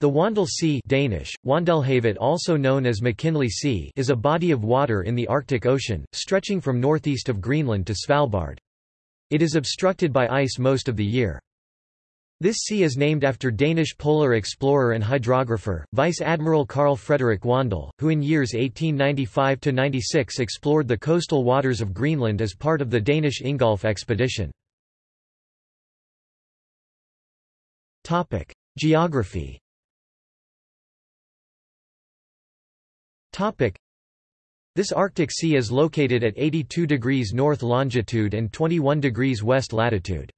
The Wandel Sea Danish, Wandelhavet also known as McKinley Sea is a body of water in the Arctic Ocean, stretching from northeast of Greenland to Svalbard. It is obstructed by ice most of the year. This sea is named after Danish polar explorer and hydrographer, Vice Admiral Carl Frederik Wandel, who in years 1895–96 explored the coastal waters of Greenland as part of the Danish Ingolf expedition. Geography This Arctic Sea is located at 82 degrees north longitude and 21 degrees west latitude.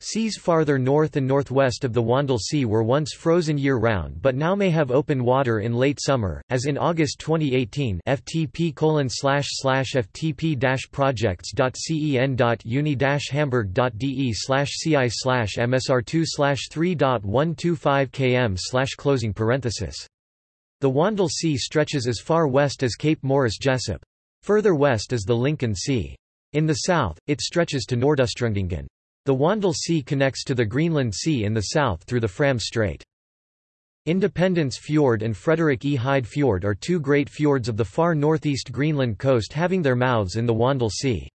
Seas farther north and northwest of the Wandel Sea were once frozen year-round but now may have open water in late summer, as in August 2018 ftp ftp projects.cen.uni hamburg.de ci msr2 3.125 km closing parenthesis the Wandel Sea stretches as far west as Cape Morris Jesup. Further west is the Lincoln Sea. In the south, it stretches to Nordostrundingen. The Wandel Sea connects to the Greenland Sea in the south through the Fram Strait. Independence Fjord and Frederick E. Hyde Fjord are two great fjords of the far northeast Greenland coast having their mouths in the Wandel Sea.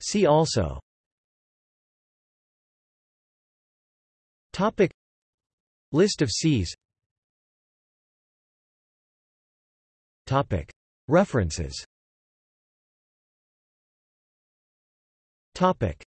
See also Topic. List of seas Topic. References. Topic